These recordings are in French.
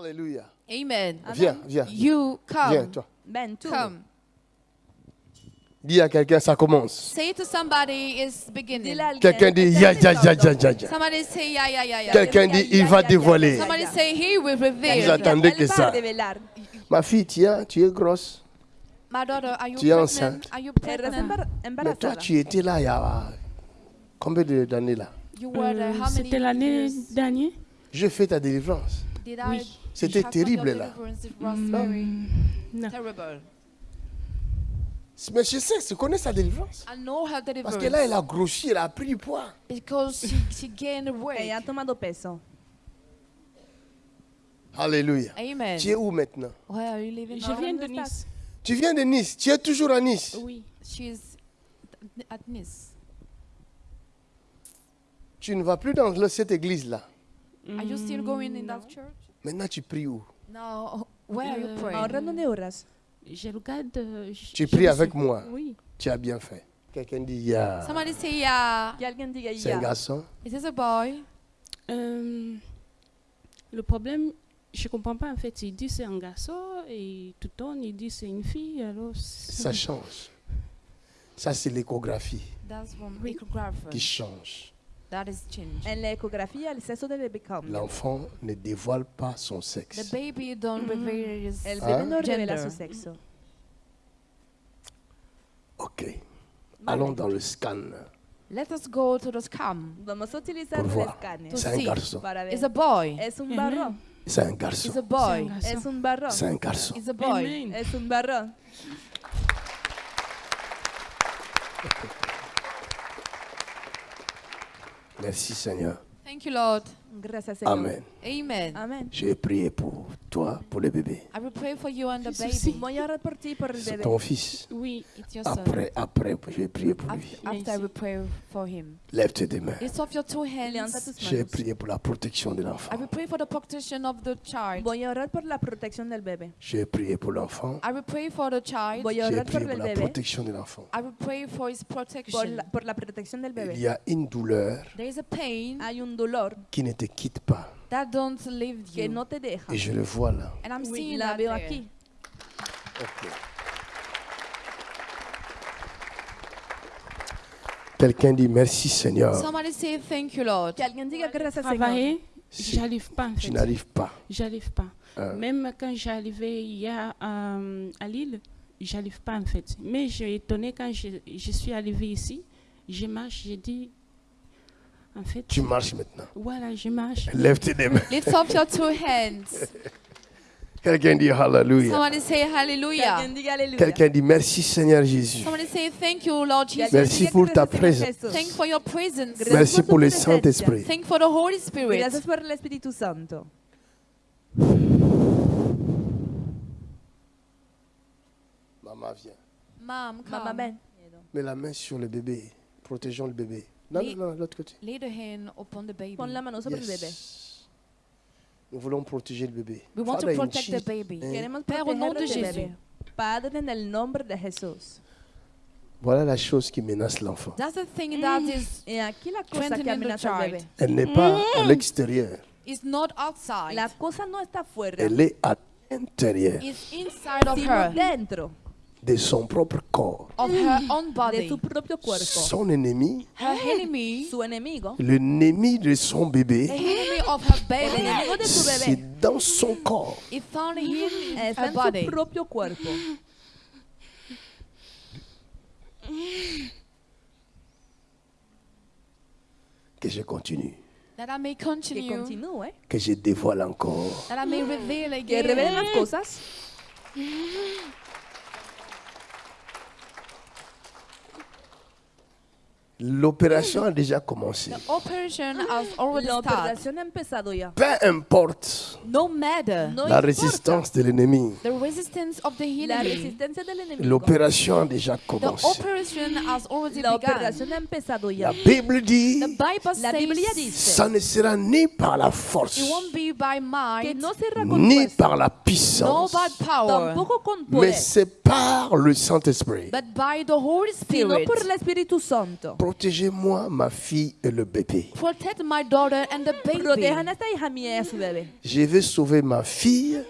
Alléluia. Amen. Viens, viens. You come. Viens, toi. Tú. Come. Dis à quelqu'un, ça commence. Say to somebody it's beginning. Quelqu'un dit, "Este ya, es ya, ya, toque". ya, ya, ya. Somebody say yeah, yeah, yeah, yeah. Quelqu'un dit, il va dévoiler. Somebody say he will Vous reveal. attendez Él que ça. Ma fille, tiens, tu es grosse. My daughter, are you Tu es pregnant? enceinte. Are you pregnant? Mais toi, tu étais là il y a combien d'années là? You were there how many C'était l'année dernière. Je fais ta délivrance. did I Oui. C'était terrible, là. Non. terrible. Mais je sais, je connais sa délivrance. I know her Parce que là, elle deliverance a grossi, elle a pris du poids. because she, she gained weight. Ella ha tomado peso. Alléluia. Amen. Tu es où maintenant? Where are you living? Je viens de ¿dónde Nice. Tu viens de Nice. Tu es toujours à Nice. Oui. She's at Nice. Tu ne vas plus dans cette église-là. Are you still going in that church? Maintenant, tu pries où? No. Where are you Euh, praying? Ahora dónde oras? Je regarde. euh, je- Tu pries avec moi. Oui. Tu as bien fait. Quelqu'un dit, ya. Somebody say yeah. Que alguien diga C'est un ya. garçon? Is this a boy? Euh, le problème, je comprends pas en fait. Il dit c'est un garçon et tout le temps il dit c'est une fille. Alors Ça change. Ça, c'est l'échographie That's echographer. qui change. That is change. En del bebé cambia. L'enfant ne dévoile pas son The sexe. baby don't reveal his El bebé no revela gender. su sexo. Ok. Allons dans le scan Let us go to the scam. Vamos a utilizar el C'est un garçon. It's a boy. Es un barro. C'est un It's garçon. a c'est un boy. Es un barro. C'est un garçon. It's a boy. Es un barro. Merci Seigneur. Thank you, Lord. Gracias, Señor. Amen. Amen. Amén. Je vais prier pour toi, pour le bébé. I will pray for you and the baby. Ti bebé. ton fils. Oui. It's your son. Après, après, je vais prier pour lui. After, I will pray for him. Lève tes deux mains. Lift off your two Levanta hands. tus Je vais manos. prier pour la protection de I l'enfant. will pray for the protection of the child. Voy a orar por la protección del bebé. Je vais prier pour l'enfant. I will pray for the child. Voy a orar por pour la protection de l'enfant. I will pray for his Por protection. la, por la protección del Il y a une douleur There is a pain Hay un dolor qui te quitte pas. that don't leave que you. no te deja. Et je le vois là. And I'm Oui, seeing la that veo there. aquí. Ok. Quelqu'un dit merci Seigneur. Somebody say thank you, Lord. Que alguien diga gracias, Si j'arrive pas en tu fait. n'arrives pas. J'arrive pas. Euh. Même quand j'arrivais hier euh, à Lille, j'arrive pas en fait. Mais j'ai étonné quand je, je suis arrivée ici, je marche, j'ai dit, en fait, Tu marches maintenant. voilà, je marche. Lève tes deux mains. Lift up your two hands. Quelqu'un dit Hallelujah. Somebody say hallelujah. Quelqu'un dit merci Seigneur Jésus. Somebody say thank you, Lord Jesus. Merci pour ta présence. Thank for your presence. Merci pour le. Saint-Esprit. Thank for the Holy Spirit. Gracias por el Espíritu Santo. Maman vient. Mom, come. Mamá, ven. Mets la main sur le bébé. Protégeons le bébé. Non, Oui. non, non, l'autre côté. Lay the hand upon the baby. Pon la mano sobre el bebé. Yes. Nous voulons protéger le bébé. We want to Father, in protect the baby. name. Queremos Père, au nom de Jésus. Padre, en el nombre de Jesús. Voilà la chose qui menace l'enfant. That's the thing that is Y aquí la cosa que amenaza al child. bebé. Elle n'est pas à l'extérieur. Is not outside. La cosa no está afuera, Elle est à l'intérieur It's inside of her, dentro de son propre corps. of her own de body. su propio cuerpo. Son ennemi, Her enemy, Su enemigo, l'ennemi de son the bébé, enemy of her el baby, enemigo de su c'est dans son corps. is found her en body. su propio cuerpo. Que je continue. That I may Que continue, continúe, Que je dévoile encore. that I may reveal que revele again. las cosas. L'opération a déjà commencé. The operation has already La started. operación ha empezado ya. Peu importe No matter No la importa résistance de l'ennemi, la l'opération a déjà the commencé. operation has already La begun. operación ha empezado La ya. Bible dit, The Bible La dice ça ne sera ni par la force, it won't be by que might, no será con ni par la no puissance, by power, mais c'est par le Saint-Esprit. but by the Holy sino Spirit. por el Espíritu Santo. Protégez-moi, ma fille et le bébé. Protect my daughter and the Protejan baby. a esta hija mía y a su bebé. Je vais sauver ma fille,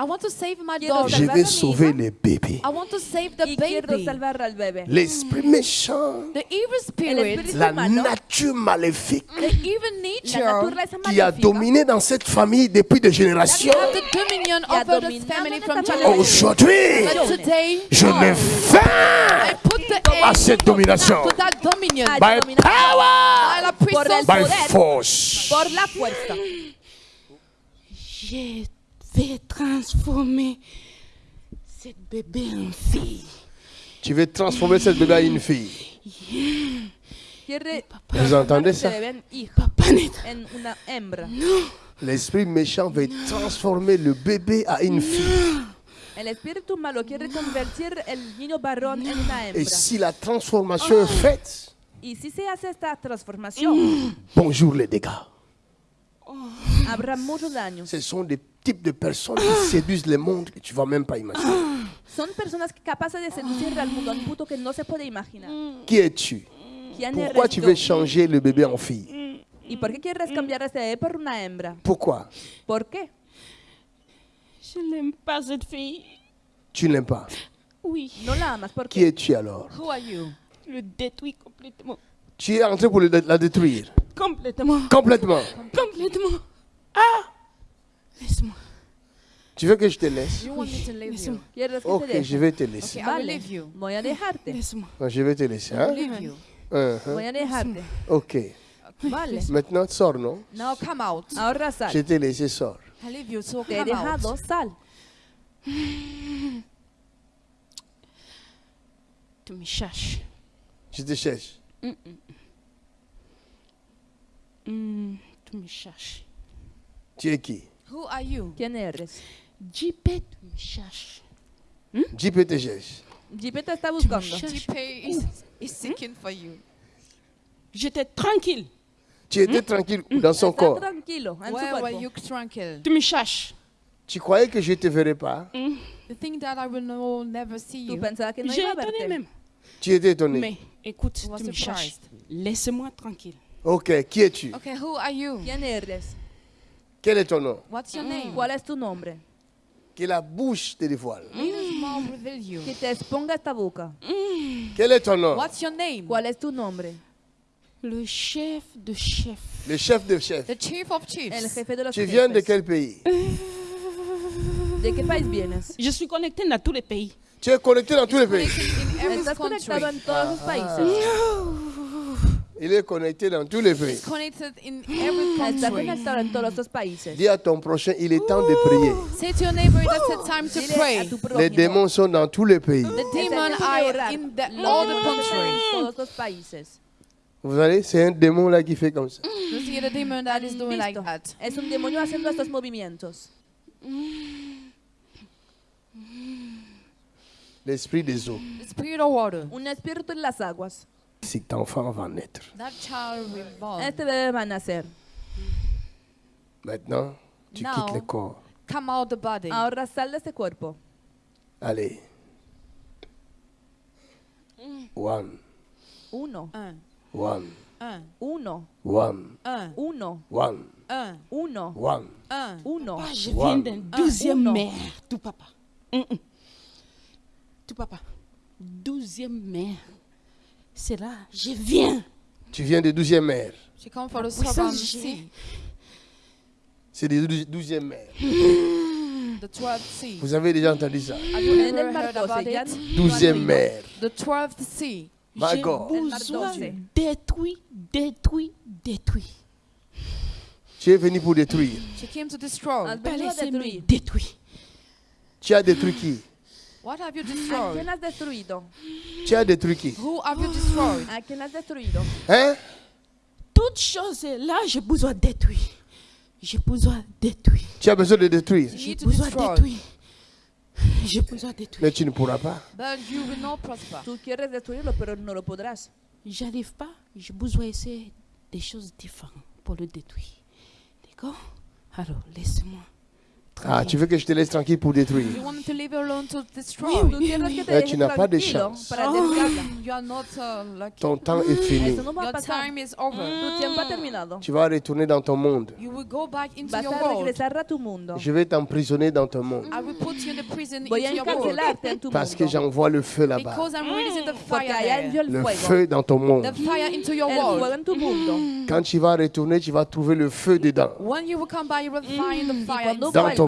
I want to save my daughter. je vais sauver les bébés. I want to save the Y quiero baby. salvar al bebé. L'esprit méchant, The evil El spirit, espíritu la nature maléfique the evil la nature naturaleza qui a maléfica, dominé dans cette famille depuis des générations. have the dominion Y ha over the dominado family en from esta generation. Aujourd'hui, But today, je mets fin I put the à end cette domination to that dominion by power, by force. por la fuerza. vais transformer cette bébé en fille. Tu veux transformer cette bébé en une fille. Vous entendez ça? L'esprit méchant veut transformer le bébé en une fille. El espíritu malo quiere convertir el niño varón en una Et si la transformation est faite, Y si se hace esta transformación, bonjour les dégâts. Habrá muchos daños. Ce sont des types de personnes qui séduisent le monde que tu vas même pas imaginer. Son personas que capaces de seducir al mundo a un punto que no se puede imaginar. Qui es-tu? ¿Quién Pourquoi tu veux changer le bébé en fille? ¿Y por qué quieres cambiar a este bebé por una hembra? Pourquoi? ¿Por qué? Je n'aime pas cette fille. Tu n'aimes pas? Oui, No la amas. ¿Por Qui es-tu alors? Who are you? le détruit complètement. Tu es en train pour la détruire. Complètement. Complètement. Complètement. Ah Laisse-moi. Tu veux que je te laisse? You want me to leave you? Laisse-moi. ¿Quieres que Ok, te je vais te laisser. Okay, I will leave you. voy a dejarte. Laisse-moi. Je vais te laisser. Hein? leave you. Uh-huh. Voy a dejarte. Ok. Vale. Maintenant, sors, non? Now come out. Ahora Je sal. t'ai laissé, sors. I leave you, so Te he come out. dejado, sal. Tu me cherches. Je te cherche. Hmm, tu me cherches. Tu es qui? Who are you? ¿Quién eres? JP, tu me cherches. JP te cherche. Jipe te está Tu me buscando. cherches. GP is, is seeking for you. J'étais tranquille. Tu étais tranquille dans son corps. tranquilo en su Where were you tranquil? Tu me cherches. Tu croyais que je ne te verrais pas? You think that I will no, never see you? pensabas que no iba a étonné verte. même. Tu étais étonné. Mais écoute, tu me cherches. Laisse-moi tranquille. Ok, qui es-tu? Okay, who are you? ¿Quién eres? Quel est ton nom? What's your name? ¿Cuál es tu nombre? Que la bouche te dévoile. Mouth reveal you. Que te exponga esta boca. Quel est ton nom? What's your name? ¿Cuál es tu nombre? Le chef de chef. Le chef de chef. The chief of El chiefs. jefe de los Tu viens de jefes. quel pays? ¿De qué país vienes? Je suis connectée dans tous les pays. Tu es connecté dans tous les pays. In every Estás country. conectado en todos los países. Il est connecté dans tous les pays. It's connected in every country. conectado en todos los países. Dis à ton prochain, il est temps de prier. Say to your neighbor that it's time to Dile a pray. tu Les prójimo. démons sont dans tous les pays. The Es el demon tiempo de are orar. in the, Los all the demonios están countries. en todos los países. Vous allez, c'est un démon là qui fait comme ça. You see the demon that is doing like Listo. that. Es un demonio haciendo estos movimientos. L'esprit des eaux. The spirit of water. Un espíritu en las aguas. Cet enfant va naître. That child will born. Este bebé va a nacer. Maintenant, tu Now. quittes le corps. Come out the body. Ahora sal de cuerpo. Allez. One, Uno, Un, one, un, uno, one, un, uno, one, un, uno, one. un. uno. Je One. viens d'un douzième mère. Tout papa. Hum. Tout papa. Douzième mère. C'est là, je viens. Tu viens de douzième mère. She come for the Puissance serpent G. sea, C'est des dou- douzième mère. the twelfth sea. Vous avez déjà entendu ça? Have you En ever el heard mar about 12 ya it? Douzième mère. The twelfth sea. J'ai besoin détruit, détruit, détruit. Tu es venu pour détruire. Tu as détruit qui? What have you ¿A destroyed? quién has destruido? Tu as détruit qui Who have you destroyed? ¿A quién has destruido? Hein Toute chose est là, j'ai besoin de détruire. J'ai besoin de détruire. Tu as besoin de détruire? You J'ai besoin de détruire. J'ai besoin de détruire. Mais tu ne pourras pas. But you will not prosper. Tú quieres destruirlo, pero no lo podrás. J'arrive pas, j'ai besoin d'essayer des choses différentes pour le détruire. D'accord? Alors, laisse-moi. Ah, tu veux que je te laisse tranquille pour détruire? You want to leave you alone to destroy? Tú quieres que te deje tu n'as pas de tranquilo chance. para derribarla. You are not uh, lucky. Ton temps est fini. Your time is over. Tu vas retourner dans ton monde. You will go back into Vas your a world. regresar a tu mundo. Je vais t'emprisonner dans ton monde. I will put you in the prison Voy a into your world. encarcelarte en tu Parce que j'envoie le feu là-bas. Because I'm releasing the Porque fire allá there. envió el Le feu dans ton monde. The fire into your El fuego world. en tu mundo. Quand tu vas retourner, tu vas trouver le feu dedans. When you will come by, you will find the Y fire cuando Dans ton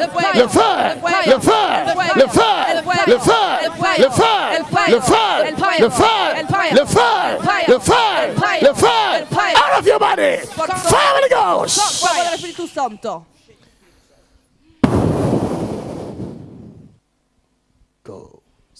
El fuego. Le feu. El fuego. Le feu. El fuego. Le feu. El fuego. Le feu. El fuego. Le feu. El fuego. Le feu. El fuego. Le feu. El fuego. Le feu. El fuego. Out of your body. Por todo. Fire of the Ghost. Fuego del Espíritu Santo. Go.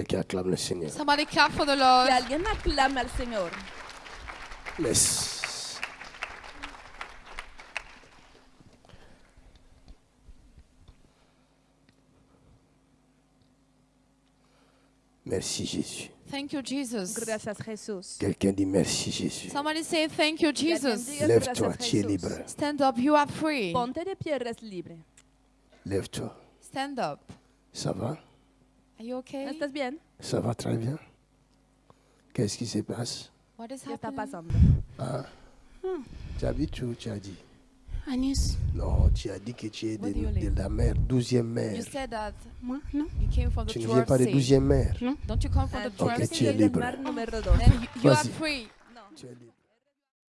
Quelqu'un acclame le Seigneur. Somebody clap for the Lord. Que alguien aclame al Señor. Laisse. Merci Jésus. Thank you, Jesus. Gracias, Jesús. Quelqu'un dit merci Jésus. Somebody say thank you, Jesus. diga Lève-toi, gracias, tu es libre. Stand up, you are free. Ponte de pie, eres libre. Lève-toi. Stand up. Ça va Are you okay? ¿Estás bien? Ça va très bien. Qu'est-ce qui se passe? What is ¿Qué está happening? pasando? Tu habites où tu as dit Nice. Non, tu as dit que tu es de, Where do you de live? la mer, douzième mer. You said that Moi, non. you came from the Tu ne viens 12th pas de sea. douzième mer. Don't you come from Ah, the Ok, 12th tu sea? es soy del libre. mar número 2. Then you, you are Vas-y. free. Tu es libre.